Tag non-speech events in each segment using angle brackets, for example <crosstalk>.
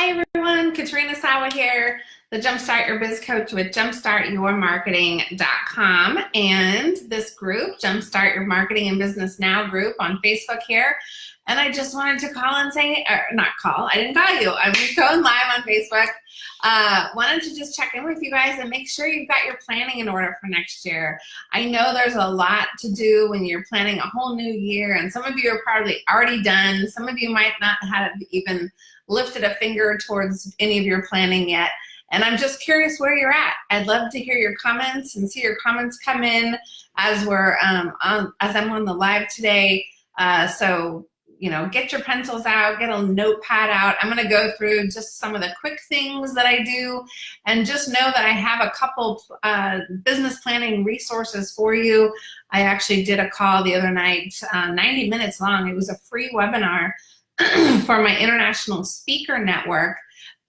Hi everyone, Katrina Sawa here, the Jumpstart Your Biz Coach with jumpstartyourmarketing.com and this group, Jumpstart Your Marketing and Business Now group on Facebook here. And I just wanted to call and say, or not call, I didn't call you. I'm <laughs> going live on Facebook. Uh, wanted to just check in with you guys and make sure you've got your planning in order for next year. I know there's a lot to do when you're planning a whole new year and some of you are probably already done. Some of you might not have even lifted a finger towards any of your planning yet. And I'm just curious where you're at. I'd love to hear your comments and see your comments come in as we're um, on, as I'm on the live today. Uh, so you know, get your pencils out, get a notepad out. I'm gonna go through just some of the quick things that I do and just know that I have a couple uh, business planning resources for you. I actually did a call the other night, uh, 90 minutes long. It was a free webinar <clears throat> for my international speaker network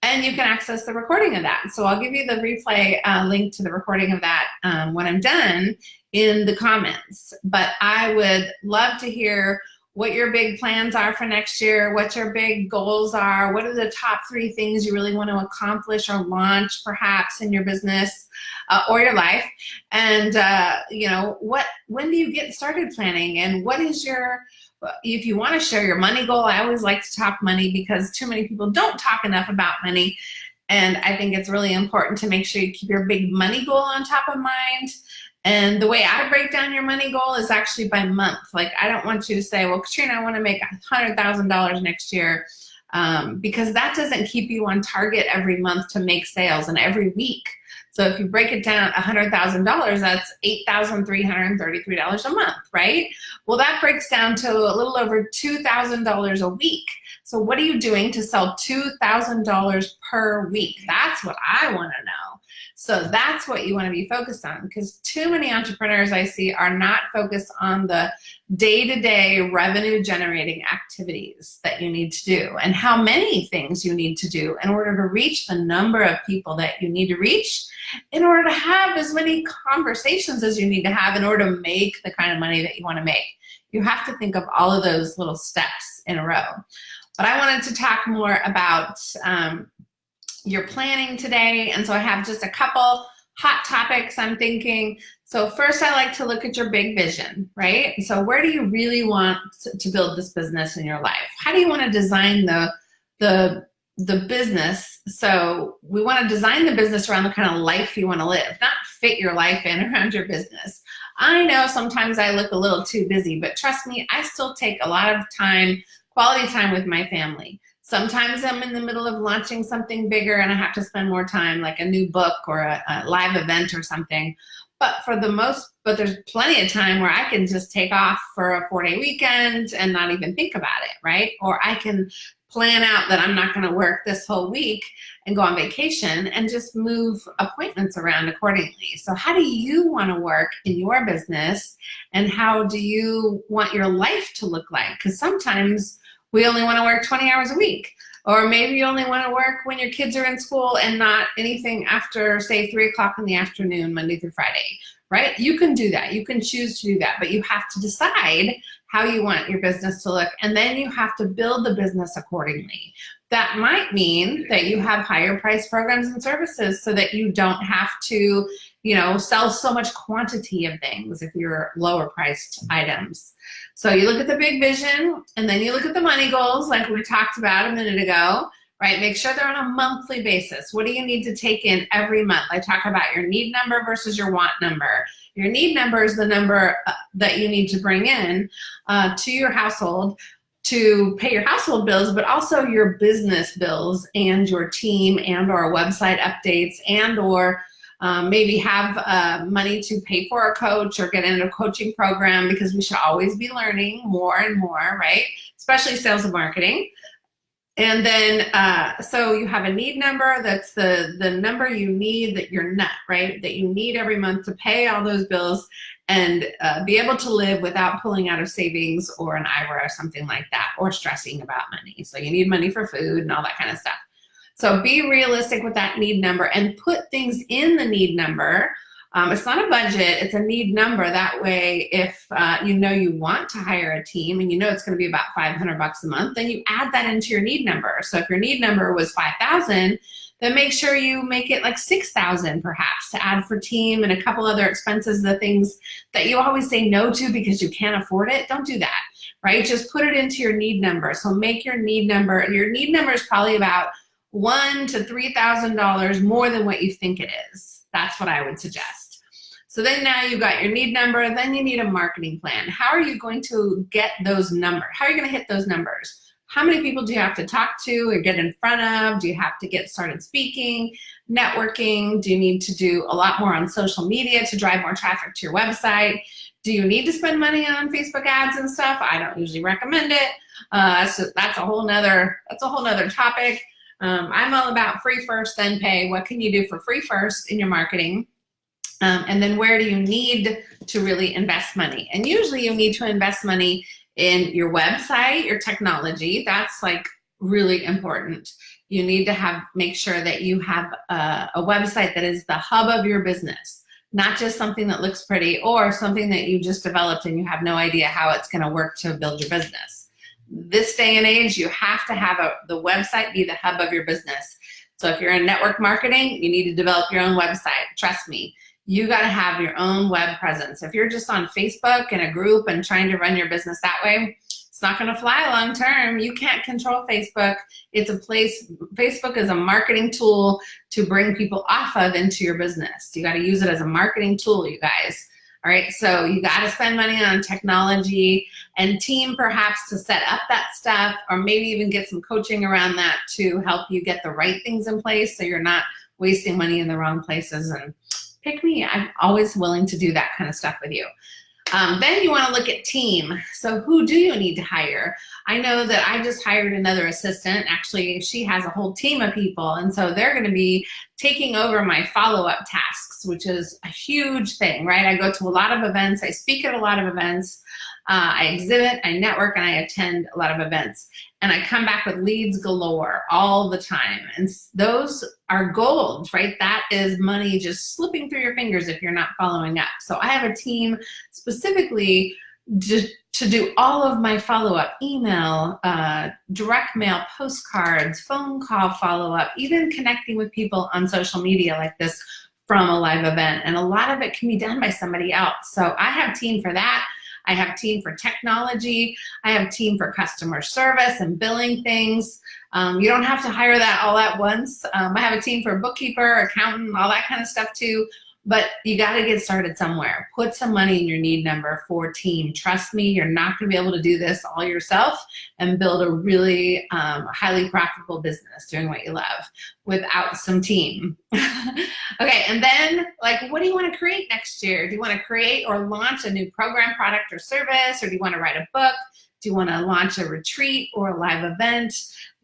and you can access the recording of that. So I'll give you the replay uh, link to the recording of that um, when I'm done in the comments. But I would love to hear what your big plans are for next year, what your big goals are, what are the top three things you really want to accomplish or launch perhaps in your business uh, or your life. And, uh, you know, what, when do you get started planning and what is your, if you want to share your money goal, I always like to talk money because too many people don't talk enough about money. And I think it's really important to make sure you keep your big money goal on top of mind and the way I break down your money goal is actually by month. Like I don't want you to say, well, Katrina, I want to make $100,000 next year um, because that doesn't keep you on target every month to make sales and every week. So if you break it down $100,000, that's $8,333 a month, right? Well, that breaks down to a little over $2,000 a week. So what are you doing to sell $2,000 per week? That's what I want to know. So that's what you want to be focused on because too many entrepreneurs I see are not focused on the day-to-day -day revenue generating activities that you need to do and how many things you need to do in order to reach the number of people that you need to reach in order to have as many conversations as you need to have in order to make the kind of money that you want to make. You have to think of all of those little steps in a row. But I wanted to talk more about um, your planning today. And so I have just a couple hot topics I'm thinking. So first I like to look at your big vision, right? So where do you really want to build this business in your life? How do you want to design the, the, the business? So we want to design the business around the kind of life you want to live, not fit your life in <laughs> around your business. I know sometimes I look a little too busy, but trust me, I still take a lot of time, quality time with my family. Sometimes I'm in the middle of launching something bigger and I have to spend more time, like a new book or a, a live event or something. But for the most, but there's plenty of time where I can just take off for a four day weekend and not even think about it, right? Or I can plan out that I'm not gonna work this whole week and go on vacation and just move appointments around accordingly. So how do you wanna work in your business and how do you want your life to look like? Because sometimes we only want to work 20 hours a week. Or maybe you only want to work when your kids are in school and not anything after, say, 3 o'clock in the afternoon, Monday through Friday, right? You can do that. You can choose to do that, but you have to decide how you want your business to look, and then you have to build the business accordingly. That might mean that you have higher price programs and services so that you don't have to, you know, sell so much quantity of things if you're lower priced items. So you look at the big vision and then you look at the money goals like we talked about a minute ago, right? Make sure they're on a monthly basis. What do you need to take in every month? I talk about your need number versus your want number. Your need number is the number uh, that you need to bring in uh, to your household to pay your household bills, but also your business bills and your team and or website updates and or um, maybe have uh, money to pay for a coach or get into a coaching program because we should always be learning more and more, right? Especially sales and marketing. And then, uh, so you have a need number, that's the, the number you need that you're not, right? That you need every month to pay all those bills and uh, be able to live without pulling out of savings or an IRA or something like that, or stressing about money. So you need money for food and all that kind of stuff. So be realistic with that need number and put things in the need number Um, it's not a budget, it's a need number. That way, if uh, you know you want to hire a team and you know it's gonna be about 500 bucks a month, then you add that into your need number. So if your need number was 5,000, then make sure you make it like 6,000 perhaps to add for team and a couple other expenses, the things that you always say no to because you can't afford it, don't do that, right? Just put it into your need number. So make your need number, your need number is probably about one to $3,000 more than what you think it is. That's what I would suggest. So then now you've got your need number, then you need a marketing plan. How are you going to get those numbers? How are you gonna hit those numbers? How many people do you have to talk to or get in front of? Do you have to get started speaking, networking? Do you need to do a lot more on social media to drive more traffic to your website? Do you need to spend money on Facebook ads and stuff? I don't usually recommend it. Uh, so that's a whole nother, that's a whole nother topic. Um, I'm all about free first, then pay. What can you do for free first in your marketing? Um, and then where do you need to really invest money? And usually you need to invest money in your website, your technology, that's like really important. You need to have, make sure that you have a, a website that is the hub of your business, not just something that looks pretty or something that you just developed and you have no idea how it's gonna work to build your business. This day and age, you have to have a, the website be the hub of your business. So if you're in network marketing, you need to develop your own website, trust me you got to have your own web presence. If you're just on Facebook in a group and trying to run your business that way, it's not going to fly long term. You can't control Facebook. It's a place, Facebook is a marketing tool to bring people off of into your business. You got to use it as a marketing tool, you guys. All right, so you got to spend money on technology and team perhaps to set up that stuff or maybe even get some coaching around that to help you get the right things in place so you're not wasting money in the wrong places and pick me. I'm always willing to do that kind of stuff with you. Um, then you want to look at team. So who do you need to hire? I know that I just hired another assistant. Actually, she has a whole team of people. And so they're going to be taking over my follow-up tasks, which is a huge thing, right? I go to a lot of events. I speak at a lot of events. Uh, I exhibit, I network, and I attend a lot of events. And I come back with leads galore all the time. And those are gold, right? That is money just slipping through your fingers if you're not following up. So I have a team specifically to, to do all of my follow-up, email, uh, direct mail, postcards, phone call follow-up, even connecting with people on social media like this from a live event. And a lot of it can be done by somebody else. So I have team for that. I have team for technology. I have team for customer service and billing things. Um, you don't have to hire that all at once. Um, I have a team for bookkeeper, accountant, all that kind of stuff too. But you got to get started somewhere. Put some money in your need number for team. Trust me, you're not going to be able to do this all yourself and build a really um, highly profitable business doing what you love without some team. <laughs> okay, and then like, what do you want to create next year? Do you want to create or launch a new program, product, or service? Or do you want to write a book? Do you want to launch a retreat or a live event?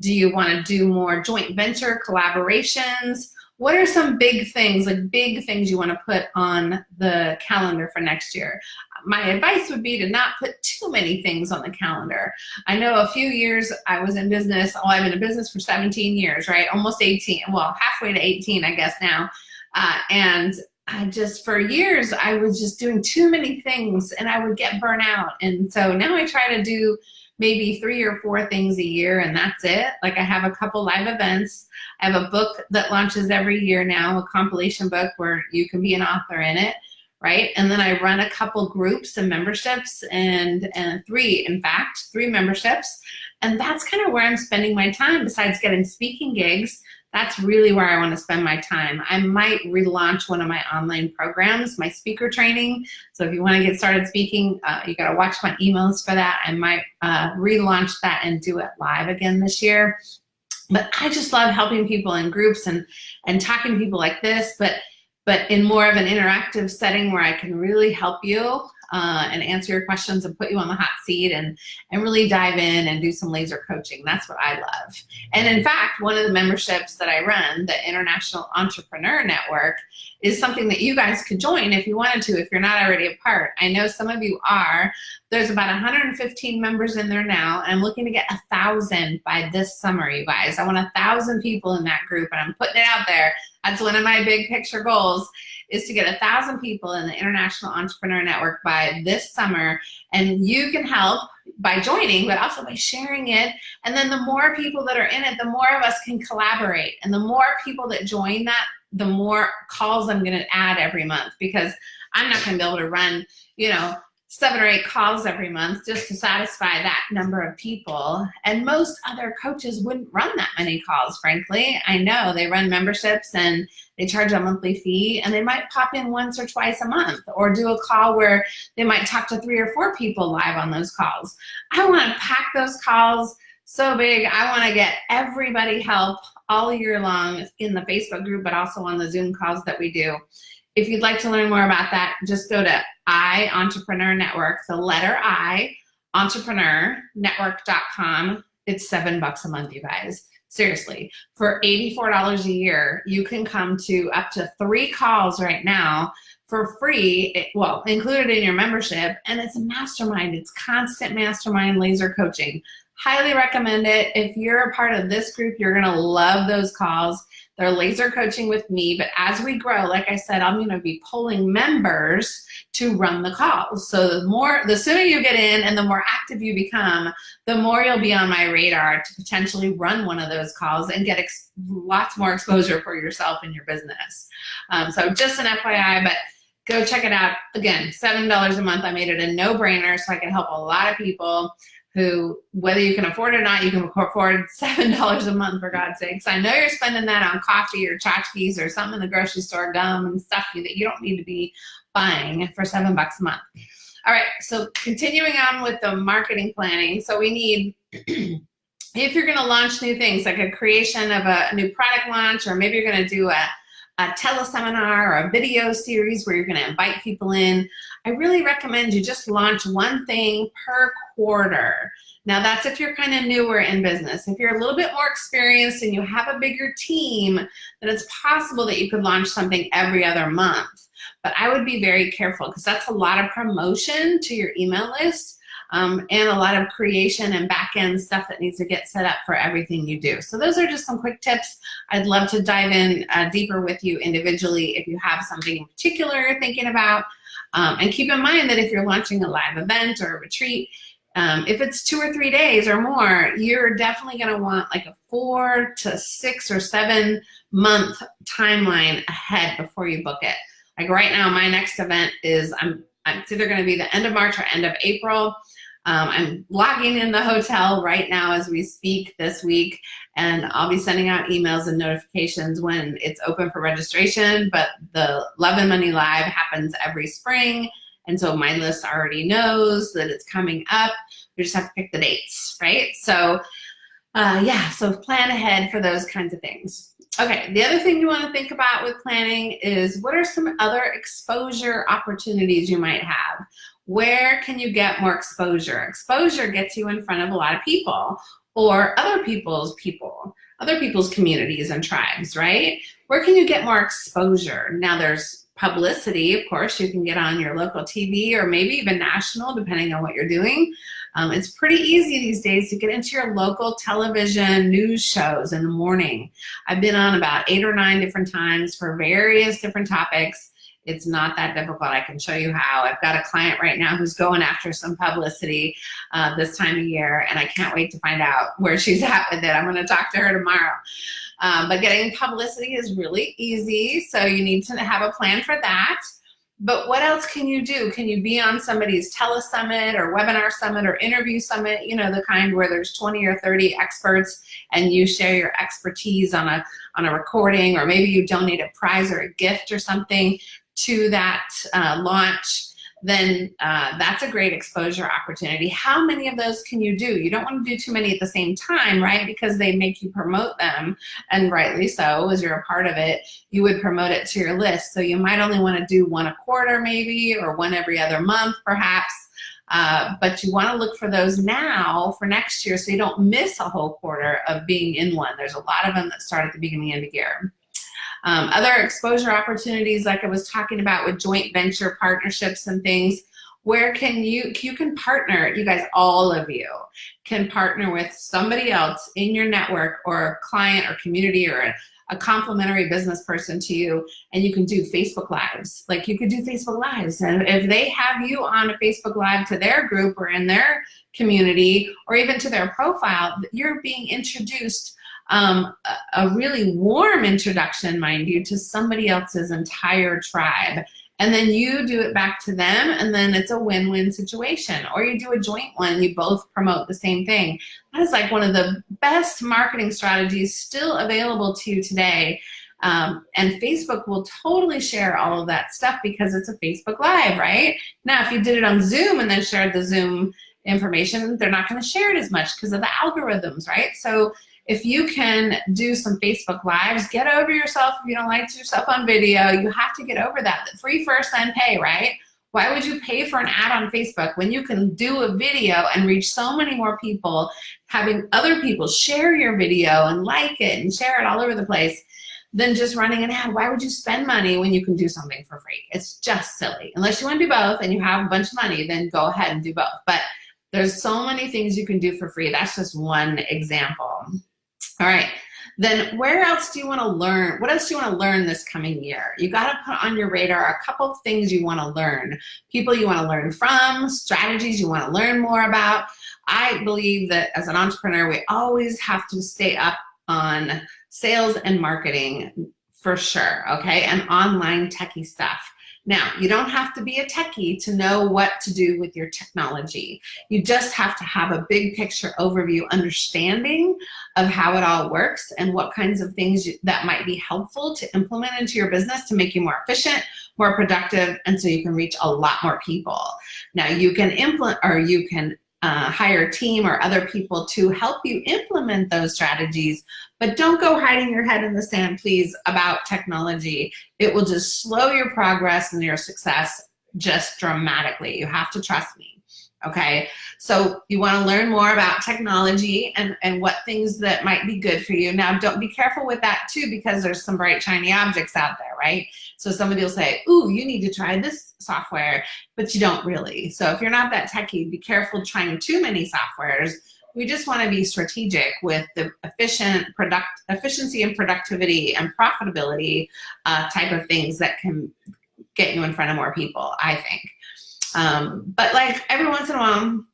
Do you want to do more joint venture collaborations? What are some big things, like big things you want to put on the calendar for next year? My advice would be to not put too many things on the calendar. I know a few years I was in business, oh, I've been in business for 17 years, right? Almost 18, well, halfway to 18, I guess now. Uh, and I just, for years, I was just doing too many things and I would get burnt out. And so now I try to do maybe three or four things a year and that's it. Like I have a couple live events. I have a book that launches every year now, a compilation book where you can be an author in it, right? And then I run a couple groups and memberships and, and three, in fact, three memberships. And that's kind of where I'm spending my time besides getting speaking gigs that's really where I want to spend my time. I might relaunch one of my online programs, my speaker training. So if you want to get started speaking, uh, you got to watch my emails for that. I might uh, relaunch that and do it live again this year. But I just love helping people in groups and, and talking to people like this, but, but in more of an interactive setting where I can really help you uh, and answer your questions and put you on the hot seat and, and really dive in and do some laser coaching. That's what I love. And in fact, one of the memberships that I run, the International Entrepreneur Network, is something that you guys could join if you wanted to, if you're not already a part. I know some of you are. There's about 115 members in there now, and I'm looking to get a thousand by this summer, you guys. I want a thousand people in that group, and I'm putting it out there. That's one of my big picture goals is to get a thousand people in the International Entrepreneur Network by this summer. And you can help by joining, but also by sharing it. And then the more people that are in it, the more of us can collaborate. And the more people that join that, the more calls I'm gonna add every month because I'm not gonna be able to run, you know, seven or eight calls every month just to satisfy that number of people. And most other coaches wouldn't run that many calls, frankly. I know they run memberships and they charge a monthly fee and they might pop in once or twice a month or do a call where they might talk to three or four people live on those calls. I wanna pack those calls so big. I wanna get everybody help all year long in the Facebook group, but also on the Zoom calls that we do. If you'd like to learn more about that, just go to I Entrepreneur Network, the letter I, entrepreneurnetwork.com. It's seven bucks a month, you guys. Seriously, for $84 a year, you can come to up to three calls right now for free, well, included in your membership, and it's a mastermind. It's constant mastermind laser coaching. Highly recommend it. If you're a part of this group, you're gonna love those calls. They're laser coaching with me, but as we grow, like I said, I'm gonna be pulling members to run the calls. So the more, the sooner you get in and the more active you become, the more you'll be on my radar to potentially run one of those calls and get lots more exposure for yourself and your business. Um, so just an FYI, but go check it out. Again, $7 a month. I made it a no-brainer so I can help a lot of people who, whether you can afford it or not, you can afford $7 <laughs> a month for God's sakes. I know you're spending that on coffee or tchotchkes or something in the grocery store, gum and stuff that you don't need to be buying for seven bucks a month. All right, so continuing on with the marketing planning. So we need, <clears throat> if you're gonna launch new things, like a creation of a new product launch, or maybe you're gonna do a, a teleseminar or a video series where you're gonna invite people in, I really recommend you just launch one thing per quarter. Now that's if you're kind of newer in business. If you're a little bit more experienced and you have a bigger team, then it's possible that you could launch something every other month. But I would be very careful because that's a lot of promotion to your email list um, and a lot of creation and back end stuff that needs to get set up for everything you do. So those are just some quick tips. I'd love to dive in uh, deeper with you individually if you have something in particular you're thinking about. Um, and keep in mind that if you're launching a live event or a retreat, um, if it's two or three days or more, you're definitely gonna want like a four to six or seven month timeline ahead before you book it. Like right now, my next event is, I'm, it's either gonna be the end of March or end of April. Um, I'm logging in the hotel right now as we speak this week, and I'll be sending out emails and notifications when it's open for registration, but the Love and Money Live happens every spring, and so my list already knows that it's coming up. We just have to pick the dates, right? So uh, yeah, so plan ahead for those kinds of things. Okay, the other thing you wanna think about with planning is what are some other exposure opportunities you might have? Where can you get more exposure? Exposure gets you in front of a lot of people or other people's people, other people's communities and tribes, right? Where can you get more exposure? Now there's publicity, of course, you can get on your local TV or maybe even national, depending on what you're doing. Um, it's pretty easy these days to get into your local television news shows in the morning. I've been on about eight or nine different times for various different topics. It's not that difficult. I can show you how. I've got a client right now who's going after some publicity uh, this time of year, and I can't wait to find out <laughs> where she's at with it. I'm going to talk to her tomorrow. Um, but getting publicity is really easy, so you need to have a plan for that. But what else can you do? Can you be on somebody's telesummit or webinar summit or interview summit, you know, the kind where there's 20 or 30 experts and you share your expertise on a, on a recording or maybe you donate a prize or a gift or something to that uh, launch, then uh, that's a great exposure opportunity. How many of those can you do? You don't want to do too many at the same time, right? Because they make you promote them, and rightly so, as you're a part of it, you would promote it to your list. So you might only want to do one a quarter maybe, or one every other month perhaps, uh, but you want to look for those now for next year so you don't miss a whole quarter of being in one. There's a lot of them that start at the beginning of the year. Um, other exposure opportunities like I was talking about with joint venture partnerships and things, where can you, you can partner, you guys, all of you can partner with somebody else in your network or client or community or a, a complimentary business person to you and you can do Facebook Lives. Like you could do Facebook Lives. And if they have you on a Facebook Live to their group or in their community or even to their profile, you're being introduced um, a, really warm introduction, mind you, to somebody else's entire tribe and then you do it back to them and then it's a win-win situation or you do a joint one you both promote the same thing that is like one of the best marketing strategies still available to you today um, and Facebook will totally share all of that stuff because it's a Facebook Live, right? Now, if you did it on Zoom and then shared the Zoom information, they're not going to share it as much because of the algorithms, right? So if you can do some Facebook Lives, get over yourself if you don't like yourself on video. You have to get over that. Free first, then pay, right? Why would you pay for an ad on Facebook when you can do a video and reach so many more people, having other people share your video and like it and share it all over the place than just running an ad? Why would you spend money when you can do something for free? It's just silly. Unless you want to do both and you have a bunch of money, then go ahead and do both. But there's so many things you can do for free. That's just one example. All right. Then where else do you want to learn? What else do you want to learn this coming year? You got to put on your radar a couple of things you want to learn. People you want to learn from, strategies you want to learn more about. I believe that as an entrepreneur, we always have to stay up on sales and marketing for sure, okay? And online techie stuff. Now, you don't have to be a techie to know what to do with your technology. You just have to have a big picture overview understanding of how it all works and what kinds of things that might be helpful to implement into your business to make you more efficient, more productive, and so you can reach a lot more people. Now, you can implement or you can uh, hire a team or other people to help you implement those strategies, but don't go hiding your head in the sand, please, about technology. It will just slow your progress and your success just dramatically. You have to trust me okay? So you wanna learn more about technology and, and what things that might be good for you. Now, don't be careful with that too because there's some bright, shiny objects out there, right? So somebody will say, ooh, you need to try this software, but you don't really. So if you're not that techy, be careful trying too many softwares. We just wanna be strategic with the efficient product, efficiency and productivity and profitability uh, type of things that can get you in front of more people, I think. Um, but like every once in a while,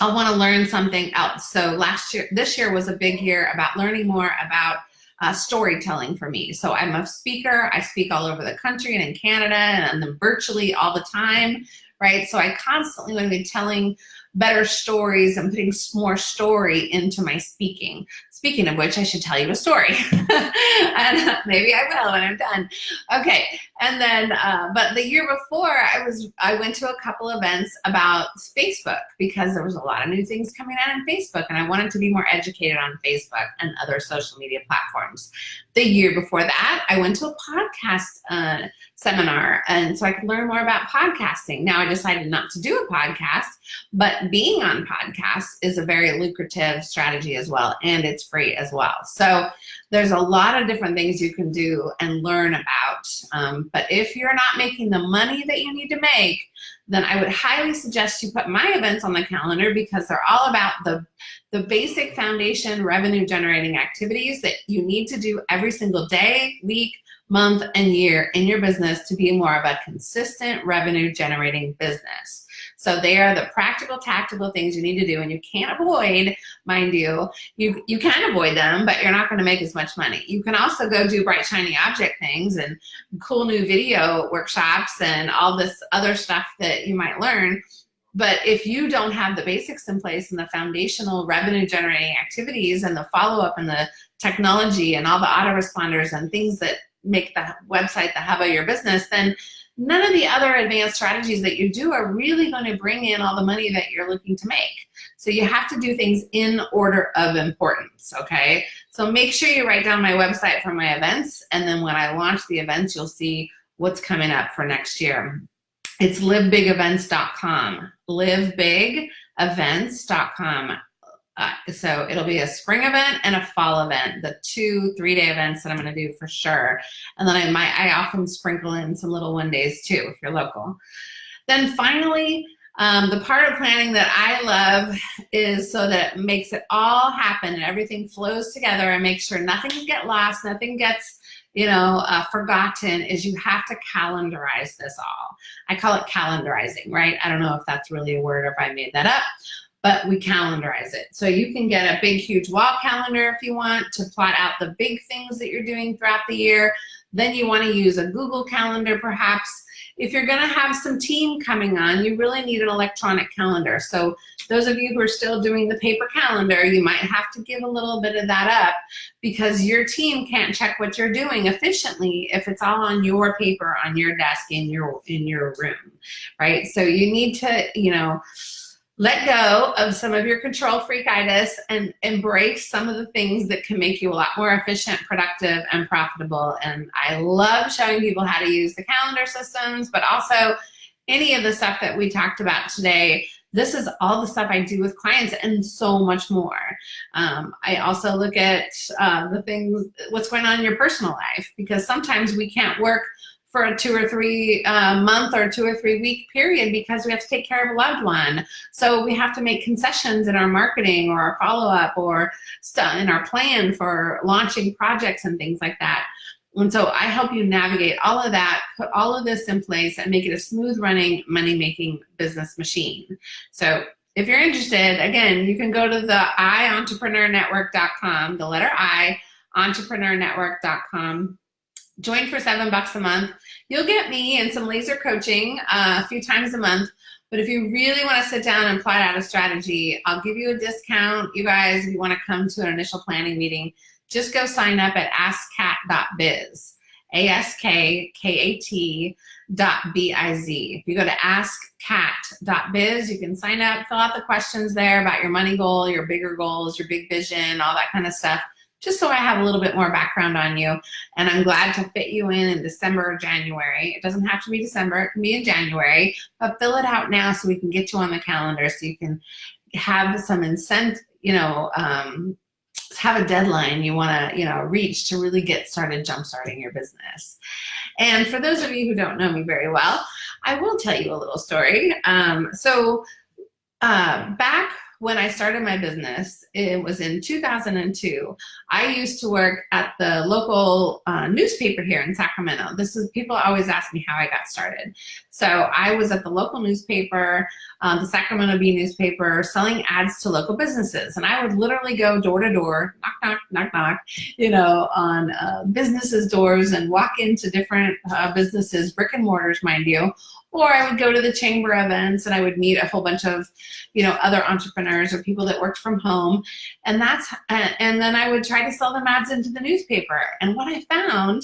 I want to learn something else. So last year, this year was a big year about learning more about uh, storytelling for me. So I'm a speaker. I speak all over the country and in Canada and then virtually all the time, right? So I constantly want to be telling better stories and putting more story into my speaking. Speaking of which, I should tell you a story. <laughs> and maybe I will when I'm done. Okay, and then, uh, but the year before, I was I went to a couple events about Facebook because there was a lot of new things coming out on Facebook, and I wanted to be more educated on Facebook and other social media platforms. The year before that, I went to a podcast uh, seminar, and so I could learn more about podcasting. Now I decided not to do a podcast, but being on podcasts is a very lucrative strategy as well, and it's free as well. So there's a lot of different things you can do and learn about. Um, but if you're not making the money that you need to make, then I would highly suggest you put my events on the calendar because they're all about the, the basic foundation revenue generating activities that you need to do every single day, week, month, and year in your business to be more of a consistent revenue generating business. So they are the practical, tactical things you need to do and you can't avoid, mind you. You, you can avoid them, but you're not gonna make as much money. You can also go do bright, shiny object things and cool new video workshops and all this other stuff that you might learn. But if you don't have the basics in place and the foundational revenue generating activities and the follow-up and the technology and all the autoresponders and things that make the website the hub of your business, then none of the other advanced strategies that you do are really going to bring in all the money that you're looking to make. So you have to do things in order of importance, okay? So make sure you write down my website for my events, and then when I launch the events, you'll see what's coming up for next year. It's livebigevents.com, livebigevents.com. Uh, so it'll be a spring event and a fall event, the two three-day events that I'm going to do for sure. And then I might, I often sprinkle in some little one days too if you're local. Then finally, Um, the part of planning that I love is so that it makes it all happen and everything flows together and make sure nothing get lost, nothing gets you know, uh, forgotten is you have to calendarize this all. I call it calendarizing, right? I don't know if that's really a word or if I made that up, but we calendarize it. So you can get a big, huge wall calendar if you want to plot out the big things that you're doing throughout the year. Then you want to use a Google Calendar perhaps. If you're going to have some team coming on, you really need an electronic calendar. So those of you who are still doing the paper calendar, you might have to give a little bit of that up because your team can't check what you're doing efficiently if it's all on your paper, on your desk, in your, in your room, right? So you need to, you know, let go of some of your control freakitis and embrace some of the things that can make you a lot more efficient, productive, and profitable. And I love showing people how to use the calendar systems, but also any of the stuff that we talked about today. This is all the stuff I do with clients and so much more. Um, I also look at uh, the things, what's going on in your personal life, because sometimes we can't work for a two or three uh, month or two or three week period because we have to take care of a loved one. So we have to make concessions in our marketing or our follow-up or stuff in our plan for launching projects and things like that. And so I help you navigate all of that, put all of this in place and make it a smooth running money-making business machine. So if you're interested, again, you can go to the iEntrepreneurNetwork.com, the letter I, entrepreneurnetwork.com join for seven bucks a month. You'll get me and some laser coaching uh, a few times a month. But if you really want to sit down and plot out a strategy, I'll give you a discount. You guys, if you want to come to an initial planning meeting, just go sign up at askkat.biz, A-S-K-K-A-T dot B-I-Z. If you go to askkat.biz, you can sign up, fill out the questions there about your money goal, your bigger goals, your big vision, all that kind of stuff just so I have a little bit more background on you. And I'm glad to fit you in in December or January. It doesn't have to be December, it can be in January, but fill it out now so we can get you on the calendar so you can have some incentive, you know, um, have a deadline you want to, you know, reach to really get started jump-starting your business. And for those of you who don't know me very well, I will tell you a little story. Um, so uh, back when I started my business, it was in 2002, I used to work at the local uh, newspaper here in Sacramento. This is, people always ask me how I got started. So I was at the local newspaper, um, the Sacramento Bee newspaper, selling ads to local businesses. And I would literally go door to door, knock, knock, knock, knock, you know, on uh, businesses' doors and walk into different uh, businesses, brick and mortars, mind you, or I would go to the chamber events and I would meet a whole bunch of, you know, other entrepreneurs or people that worked from home. And that's, and then I would try to sell them ads into the newspaper. And what I found,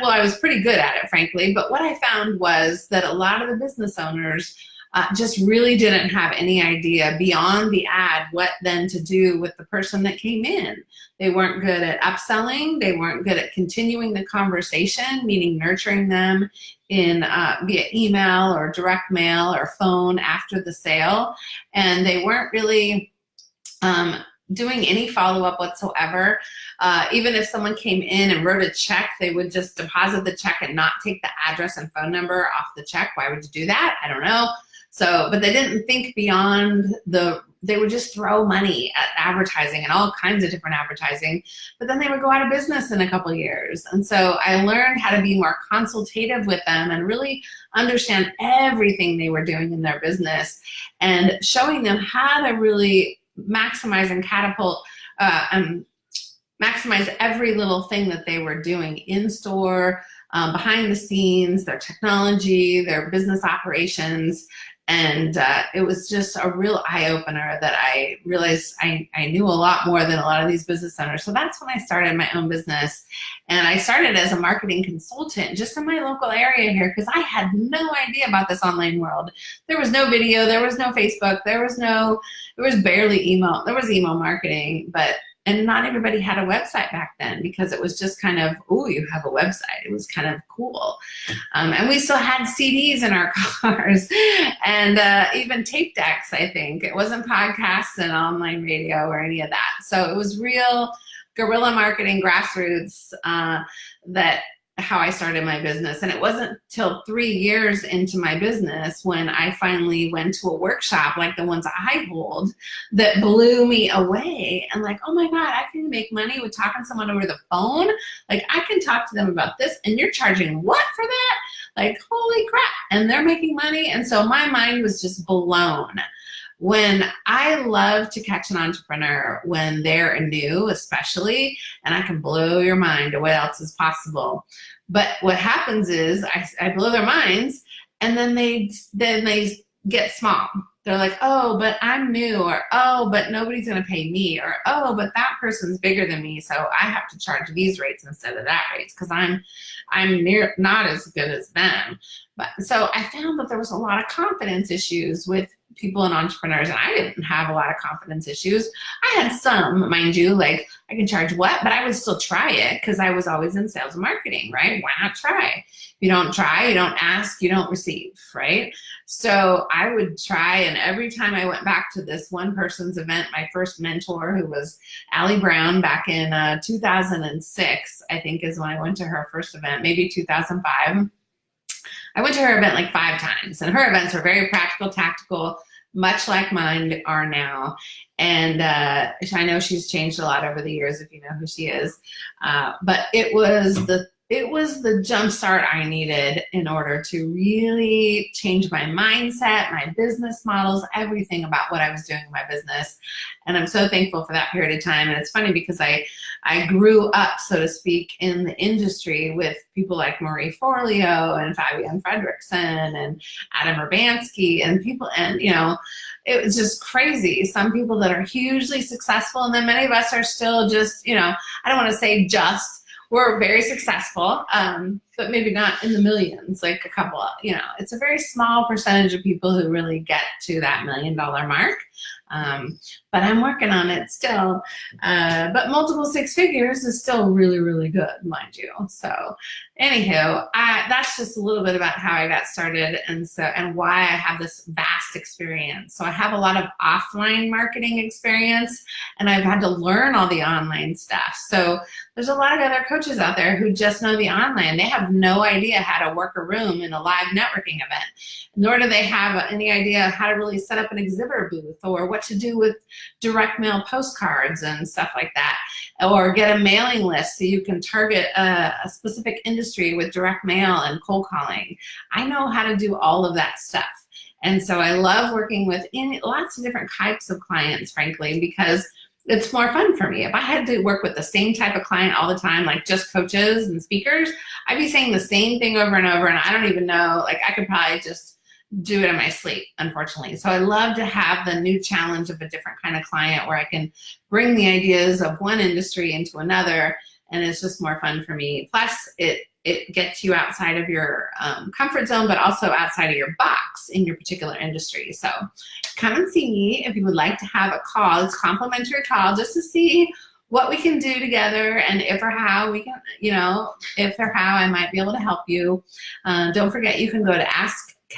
well, I was pretty good at it, frankly, but what I found was that a lot of the business owners uh, just really didn't have any idea beyond the ad what then to do with the person that came in. They weren't good at upselling. They weren't good at continuing the conversation, meaning nurturing them in uh, via email or direct mail or phone after the sale. And they weren't really um, doing any follow-up whatsoever. Uh, even if someone came in and wrote a check, they would just deposit the check and not take the address and phone number off the check. Why would you do that? I don't know. So, but they didn't think beyond the, they would just throw money at advertising and all kinds of different advertising, but then they would go out of business in a couple years. And so I learned how to be more consultative with them and really understand everything they were doing in their business and showing them how to really maximize and catapult uh, and maximize every little thing that they were doing in store, um, behind the scenes, their technology, their business operations, and uh, it was just a real eye-opener that I realized I, I knew a lot more than a lot of these business owners. So that's when I started my own business. And I started as a marketing consultant just in my local area here because I had no idea about this online world. There was no video, there was no Facebook, there was no, there was barely email. There was email marketing, but and not everybody had a website back then because it was just kind of, oh, you have a website. It was kind of cool. Um, and we still had CDs in our <laughs> cars and uh, even tape decks, I think. It wasn't podcasts and online radio or any of that. So it was real guerrilla marketing grassroots uh, that how I started my business. And it wasn't till three years into my business when I finally went to a workshop like the ones I hold that blew me away. And like, oh my God, I can make money with talking to someone over the phone. Like I can talk to them about this and you're charging what for that? Like, holy crap. And they're making money. And so my mind was just blown when I love to catch an entrepreneur when they're new, especially, and I can blow your mind to what else is possible. But what happens is I, I blow their minds and then they, then they get small. They're like, oh, but I'm new, or oh, but nobody's gonna pay me, or oh, but that person's bigger than me, so I have to charge these rates instead of that rates because I'm, I'm near not as good as them. But so I found that there was a lot of confidence issues with people and entrepreneurs and I didn't have a lot of confidence issues. I had some, mind you, like I can charge what, but I would still try it because I was always in sales and marketing, right? Why not try? You don't try, you don't ask, you don't receive, right? So I would try and every time I went back to this one person's event, my first mentor who was Ali Brown back in uh, 2006, I think is when I went to her first event, maybe 2005 I went to her event like five times and her events were very practical, tactical, much like mine are now. And uh, I know she's changed a lot over the years if you know who she is. Uh, but it was the it was the jump start I needed in order to really change my mindset, my business models, everything about what I was doing in my business. And I'm so thankful for that period of time. And it's funny because I, I grew up, so to speak, in the industry with people like Marie Forleo and Fabienne Fredrickson and Adam Urbanski and people, and you know, it was just crazy. Some people that are hugely successful and then many of us are still just, you know, I don't want to say just, we're very successful, um, but maybe not in the millions, like a couple, you know, it's a very small percentage of people who really get to that million dollar mark. Um, but I'm working on it still. Uh, but multiple six figures is still really, really good, mind you. So anywho, I, that's just a little bit about how I got started and so and why I have this vast experience. So I have a lot of offline marketing experience and I've had to learn all the online stuff. So there's a lot of other coaches out there who just know the online. They have no idea how to work a room in a live networking event, nor do they have any idea how to really set up an exhibitor booth or what to do with direct mail postcards and stuff like that, or get a mailing list so you can target a, a specific industry with direct mail and cold calling. I know how to do all of that stuff. And so I love working with lots of different types of clients, frankly, because it's more fun for me. If I had to work with the same type of client all the time, like just coaches and speakers, I'd be saying the same thing over and over and I don't even know, like I could probably just do it in my sleep, unfortunately. So I love to have the new challenge of a different kind of client where I can bring the ideas of one industry into another and it's just more fun for me. Plus it, it gets you outside of your um, comfort zone, but also outside of your box in your particular industry. So come and see me if you would like to have a call, it's complimentary call just to see what we can do together and if or how we can, you know, if or how I might be able to help you. Uh, don't forget you can go to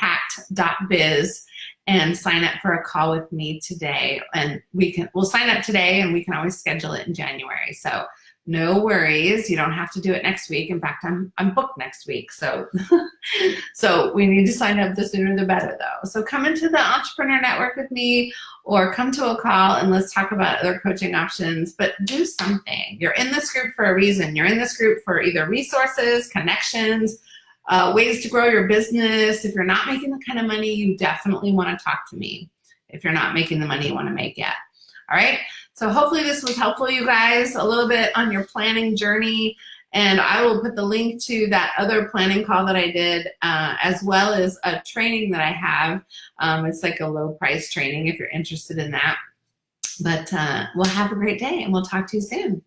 askkat.biz and sign up for a call with me today. And we can, we'll sign up today and we can always schedule it in January. So no worries. You don't have to do it next week. In fact, I'm, I'm booked next week. So, <laughs> so we need to sign up the sooner the better though. So come into the Entrepreneur Network with me or come to a call and let's talk about other coaching options, but do something. You're in this group for a reason. You're in this group for either resources, connections, uh, ways to grow your business. If you're not making the kind of money, you definitely want to talk to me if you're not making the money you want to make yet. All right. So hopefully this was helpful, you guys, a little bit on your planning journey. And I will put the link to that other planning call that I did, uh, as well as a training that I have. Um, it's like a low price training if you're interested in that. But uh, we'll have a great day and we'll talk to you soon.